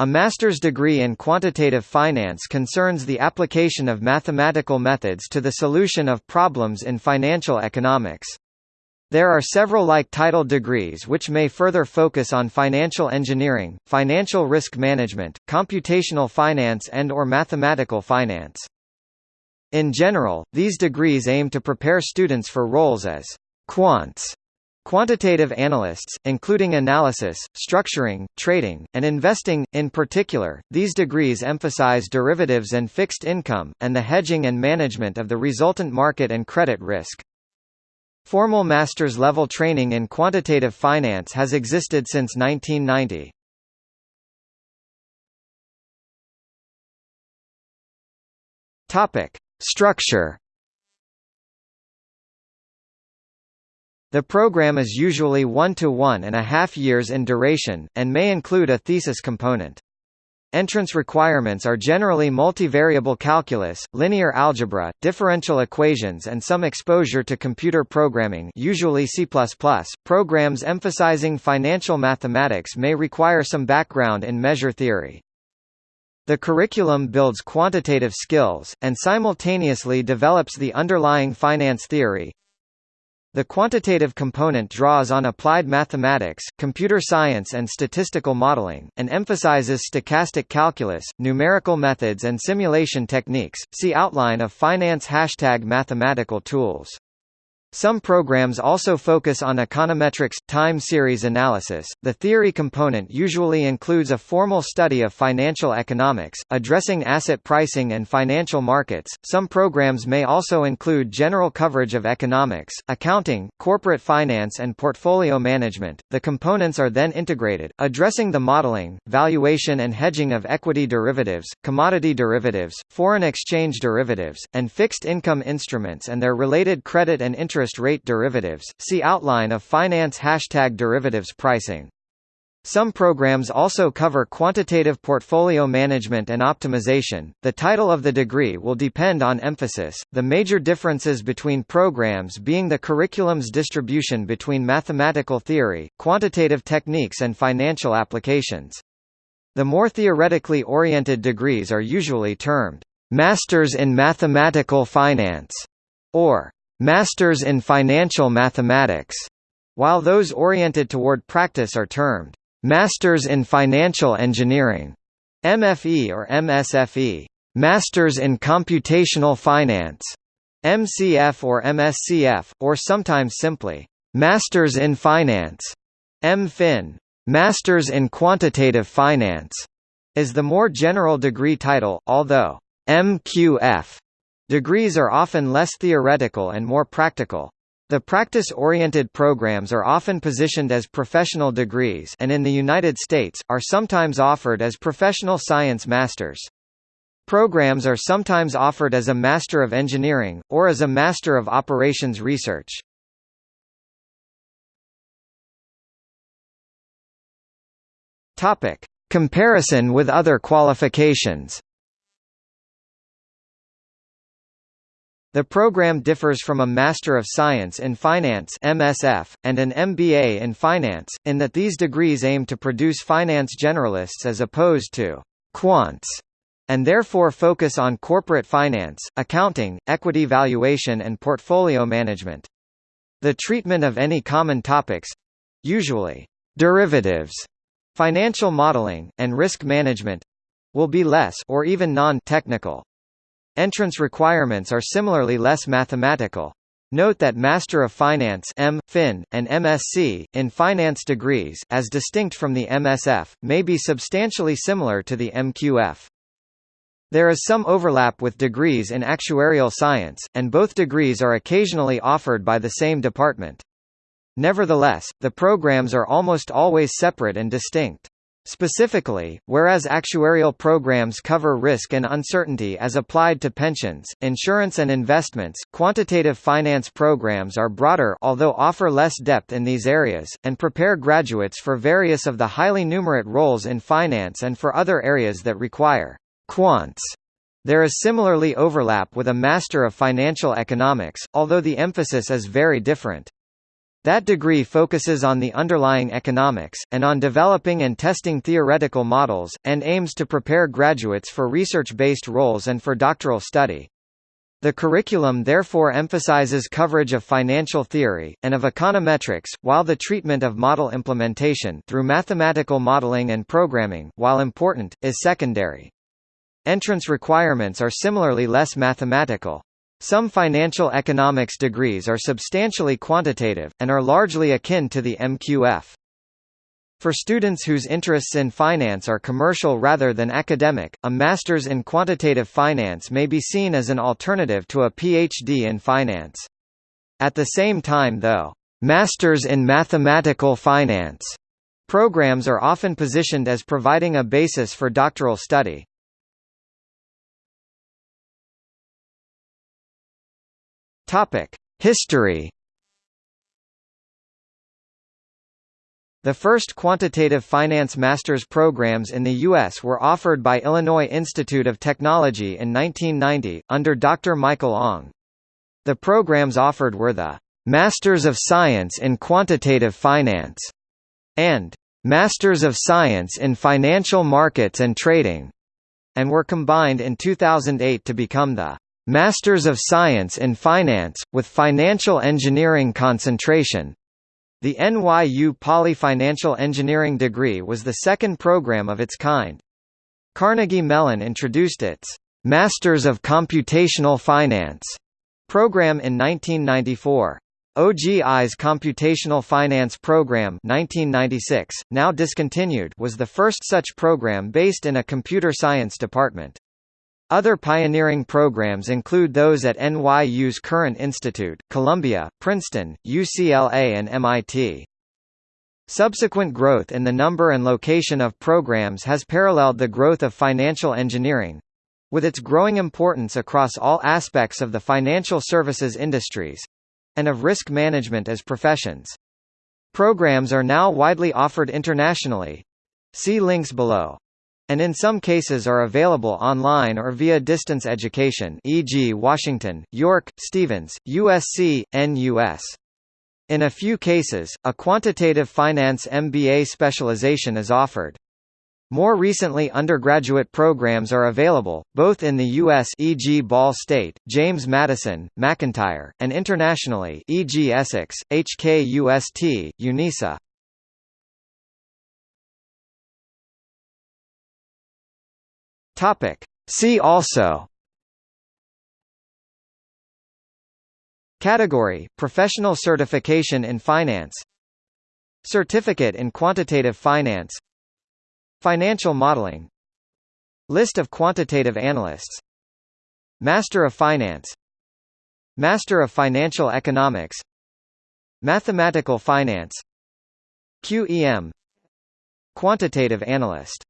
A master's degree in quantitative finance concerns the application of mathematical methods to the solution of problems in financial economics. There are several like-title degrees which may further focus on financial engineering, financial risk management, computational finance and or mathematical finance. In general, these degrees aim to prepare students for roles as quants Quantitative analysts, including analysis, structuring, trading, and investing, in particular, these degrees emphasize derivatives and fixed income, and the hedging and management of the resultant market and credit risk. Formal master's level training in quantitative finance has existed since 1990. Topic: Structure The program is usually one to one and a half years in duration, and may include a thesis component. Entrance requirements are generally multivariable calculus, linear algebra, differential equations and some exposure to computer programming usually C++. Programs emphasizing financial mathematics may require some background in measure theory. The curriculum builds quantitative skills, and simultaneously develops the underlying finance theory, the quantitative component draws on applied mathematics, computer science and statistical modeling, and emphasizes stochastic calculus, numerical methods and simulation techniques. See outline of finance hashtag mathematical tools. Some programs also focus on econometrics, time series analysis. The theory component usually includes a formal study of financial economics, addressing asset pricing and financial markets. Some programs may also include general coverage of economics, accounting, corporate finance, and portfolio management. The components are then integrated, addressing the modeling, valuation, and hedging of equity derivatives, commodity derivatives, foreign exchange derivatives, and fixed income instruments and their related credit and interest interest rate derivatives. See outline of finance hashtag derivatives pricing. Some programs also cover quantitative portfolio management and optimization. The title of the degree will depend on emphasis, the major differences between programs being the curriculum's distribution between mathematical theory, quantitative techniques, and financial applications. The more theoretically oriented degrees are usually termed Masters in Mathematical Finance or Masters in Financial Mathematics, while those oriented toward practice are termed Masters in Financial Engineering, MFE or MSFE, Masters in Computational Finance, MCF or MSCF, or sometimes simply Masters in Finance, MFin, Masters in Quantitative Finance, is the more general degree title, although MQF Degrees are often less theoretical and more practical. The practice-oriented programs are often positioned as professional degrees and in the United States, are sometimes offered as professional science masters. Programs are sometimes offered as a Master of Engineering, or as a Master of Operations Research. Comparison with other qualifications The program differs from a Master of Science in Finance MSF, and an MBA in Finance, in that these degrees aim to produce finance generalists as opposed to «quants», and therefore focus on corporate finance, accounting, equity valuation and portfolio management. The treatment of any common topics—usually derivatives, financial modeling, and risk management—will be less or even non-technical. Entrance requirements are similarly less mathematical. Note that Master of Finance M. Fin, and MSc, in finance degrees, as distinct from the MSF, may be substantially similar to the MQF. There is some overlap with degrees in actuarial science, and both degrees are occasionally offered by the same department. Nevertheless, the programs are almost always separate and distinct. Specifically, whereas actuarial programs cover risk and uncertainty as applied to pensions, insurance and investments, quantitative finance programs are broader although offer less depth in these areas, and prepare graduates for various of the highly numerate roles in finance and for other areas that require quants. There is similarly overlap with a Master of Financial Economics, although the emphasis is very different. That degree focuses on the underlying economics, and on developing and testing theoretical models, and aims to prepare graduates for research-based roles and for doctoral study. The curriculum therefore emphasizes coverage of financial theory, and of econometrics, while the treatment of model implementation through mathematical modeling and programming, while important, is secondary. Entrance requirements are similarly less mathematical. Some financial economics degrees are substantially quantitative, and are largely akin to the MQF. For students whose interests in finance are commercial rather than academic, a master's in quantitative finance may be seen as an alternative to a PhD in finance. At the same time though, masters in mathematical finance programs are often positioned as providing a basis for doctoral study. History The first quantitative finance master's programs in the U.S. were offered by Illinois Institute of Technology in 1990, under Dr. Michael Ong. The programs offered were the Masters of Science in Quantitative Finance and Masters of Science in Financial Markets and Trading, and were combined in 2008 to become the Masters of Science in Finance, with Financial Engineering concentration. The NYU Poly Financial Engineering degree was the second program of its kind. Carnegie Mellon introduced its Masters of Computational Finance program in 1994. OGI's Computational Finance Program 1996, now discontinued was the first such program based in a computer science department. Other pioneering programs include those at NYU's Courant Institute, Columbia, Princeton, UCLA and MIT. Subsequent growth in the number and location of programs has paralleled the growth of financial engineering with its growing importance across all aspects of the financial services industries and of risk management as professions. Programs are now widely offered internationally. See links below and in some cases are available online or via distance education e.g. Washington, York, Stevens, USC, NUS. In a few cases, a quantitative finance MBA specialization is offered. More recently undergraduate programs are available, both in the U.S. e.g. Ball State, James Madison, McIntire, and internationally e.g. Essex, HKUST, UNISA. Topic. See also. Category – Professional certification in finance. Certificate in quantitative finance. Financial modeling. List of quantitative analysts. Master of Finance. Master of Financial Economics. Mathematical Finance. QEM Quantitative Analyst